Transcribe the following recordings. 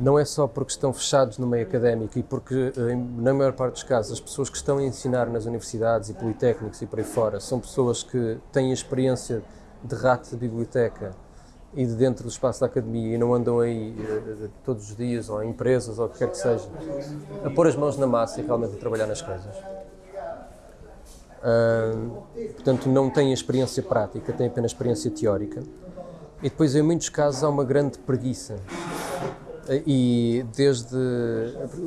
não é só porque estão fechados no meio académico e porque, eh, na maior parte dos casos, as pessoas que estão a ensinar nas universidades e politécnicos e por aí fora são pessoas que têm experiência de rato de biblioteca e de dentro do espaço da academia e não andam aí uh, todos os dias ou em empresas ou o que quer que seja a pôr as mãos na massa e realmente a trabalhar nas coisas. Uh, portanto, não têm experiência prática, têm apenas experiência teórica. E depois, em muitos casos, há uma grande preguiça. E desde.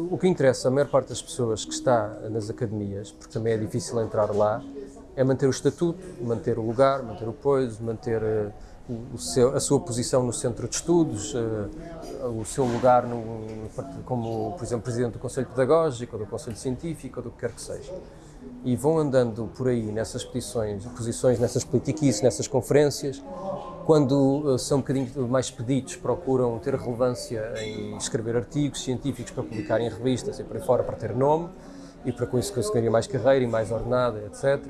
O que interessa a maior parte das pessoas que está nas academias, porque também é difícil entrar lá, é manter o estatuto, manter o lugar, manter o poiso, manter uh, o seu, a sua posição no centro de estudos, uh, o seu lugar no, como, por exemplo, presidente do Conselho Pedagógico, ou do Conselho Científico, ou do que quer que seja. E vão andando por aí nessas petições, posições, nessas politiquices, nessas conferências, quando uh, são um bocadinho mais pedidos, procuram ter relevância em escrever artigos científicos para publicar em revistas e por aí fora, para ter nome, e para com isso conseguirem mais carreira e mais ordenada, etc.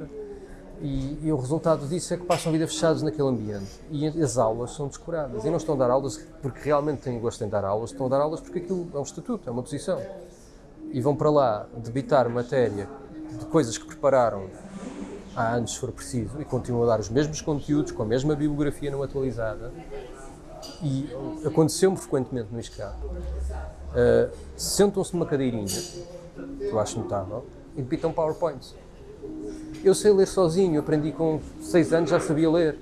E, e, o resultado disso é que passam a vida fechados naquele ambiente. E as aulas são descuradas. E não estão a dar aulas porque realmente têm gosto em dar aulas, estão a dar aulas porque aquilo é um estatuto, é uma posição. E vão para lá debitar matéria de coisas que prepararam há anos, se for preciso, e continuam a dar os mesmos conteúdos, com a mesma bibliografia não atualizada. E aconteceu-me frequentemente no ISCAP. Uh, Sentam-se numa cadeirinha, que eu acho notável, e debitam PowerPoints eu sei ler sozinho, aprendi com 6 anos, já sabia ler.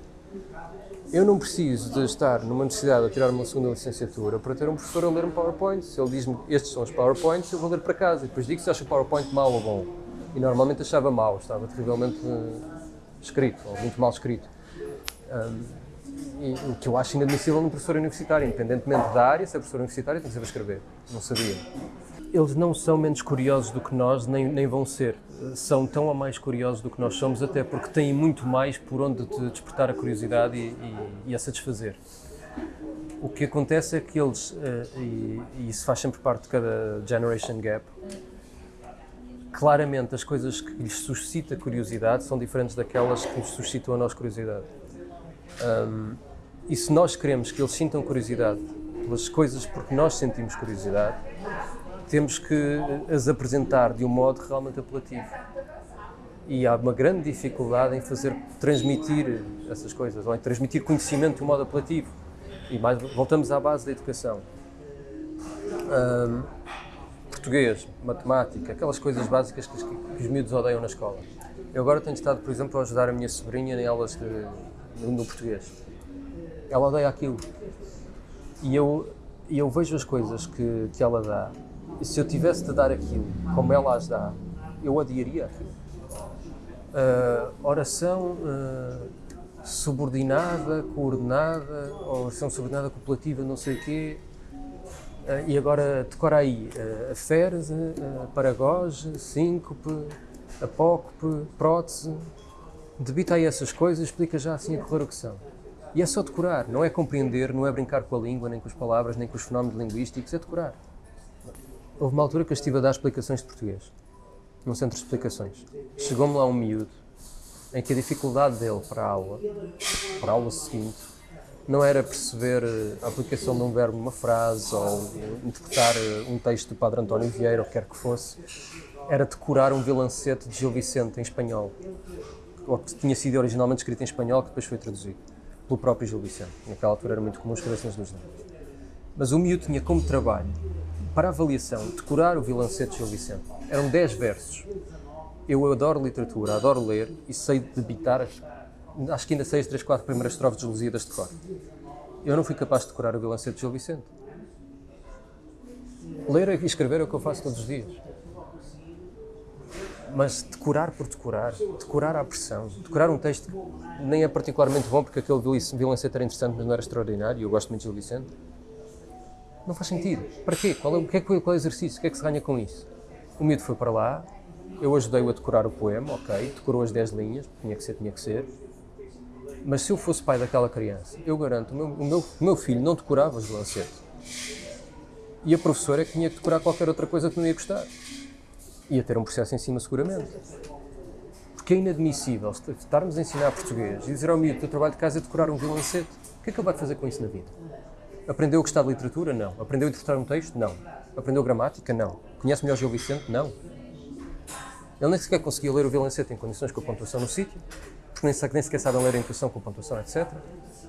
Eu não preciso de estar numa necessidade de tirar uma segunda licenciatura para ter um professor a ler-me PowerPoint. Se ele diz-me estes são os PowerPoints, eu vou ler para casa. E depois digo se acha o PowerPoint mau ou bom. E normalmente achava mau, estava terrivelmente uh, escrito, ou muito mal escrito. Um, e, o que eu acho inadmissível num professor universitário, independentemente da área, se é professor universitário, tem que saber escrever. Não sabia eles não são menos curiosos do que nós, nem, nem vão ser. São tão ou mais curiosos do que nós somos, até porque têm muito mais por onde te despertar a curiosidade e, e, e a satisfazer. O que acontece é que eles, eh, e, e isso faz sempre parte de cada generation gap, claramente as coisas que lhes suscita curiosidade são diferentes daquelas que nos suscitam a nós curiosidade. Um, e se nós queremos que eles sintam curiosidade pelas coisas porque nós sentimos curiosidade, temos que as apresentar de um modo realmente apelativo. E há uma grande dificuldade em fazer transmitir essas coisas, ou em transmitir conhecimento de um modo apelativo. E mais, voltamos à base da educação. Um, português, matemática, aquelas coisas básicas que, que, os miúdos odeiam na escola. Eu agora tenho estado, por exemplo, a ajudar a minha sobrinha em aulas de, no português. Ela odeia aquilo. E eu, eu vejo as coisas que, que ela dá e se eu tivesse de dar aquilo como ela as dá, eu odiaria aquilo. Uh, oração uh, subordinada, coordenada, oração subordinada copulativa, não sei o quê. Uh, e agora decora aí uh, a ferse, uh, paragoge, síncope, apócope, prótese. Debita aí essas coisas, explica já assim a correr o que são. E é só decorar, não é compreender, não é brincar com a língua, nem com as palavras, nem com os fenómenos linguísticos, é decorar. Houve uma altura que eu estive a dar explicações de português, num centro de explicações. Chegou-me lá um miúdo em que a dificuldade dele para a aula, para a aula seguinte, não era perceber eh, a aplicação de um verbo numa frase ou interpretar eh, um texto do Padre António Vieira, ou quer que fosse, era decorar um vilancete de Gil Vicente em espanhol, ou que tinha sido originalmente escrito em espanhol, que depois foi traduzido pelo próprio Gil Vicente. Naquela altura era muito comum escrever-se nos dois Mas o miúdo tinha como trabalho para avaliação, decorar o Vilancete de Gil Vicente. Eram 10 versos. Eu adoro literatura, adoro ler e sei debitar, as, acho que ainda sei as 3, 4 primeiras estrofes de Lusíadas de cor. Eu não fui capaz de decorar o Vilancete de Gil Vicente. Ler e escrever é o que eu faço todos os dias. Mas decorar por decorar, decorar à pressão, decorar um texto que nem é particularmente bom porque aquele Vilancete era interessante, mas não era extraordinário, e eu gosto muito de Gil Vicente não faz sentido. Para quê? Qual é, o que é, qual é o exercício? O que é que se ganha com isso? O miúdo foi para lá, eu ajudei-o a decorar o poema, ok, decorou as 10 linhas, tinha que ser, tinha que ser. Mas se eu fosse pai daquela criança, eu garanto, o meu, o meu, o meu filho não decorava os lancetes. E a professora é que tinha que decorar qualquer outra coisa que não ia gostar. Ia ter um processo em cima, seguramente. Porque é inadmissível estarmos a ensinar português e dizer ao miúdo que o trabalho de casa é decorar um violancete. O que é que ele vai fazer com isso na vida? Aprendeu a gostar de literatura? Não. Aprendeu a interpretar um texto? Não. Aprendeu gramática? Não. Conhece melhor Gil Vicente? Não. Ele nem sequer conseguia ler o violancete em condições com a pontuação no sítio, porque nem, sequer sabem ler a intuição com pontuação, etc.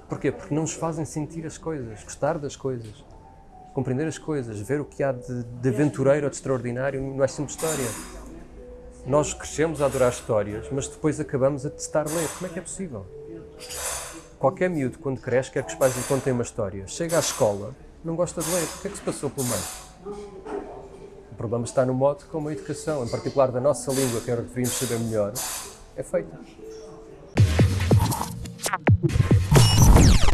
Porquê? Porque não nos fazem sentir as coisas, gostar das coisas, compreender as coisas, ver o que há de, de aventureiro ou de extraordinário, não é sempre história. Nós crescemos a adorar histórias, mas depois acabamos a testar ler. Como é que é possível? Qualquer miúdo, quando cresce, quer que os pais lhe contem uma história. Chega à escola, não gosta de ler. O que é que se passou pelo meio? O problema está no modo como a educação, em particular da nossa língua, que era o que deveríamos saber melhor, é feita. Thank you.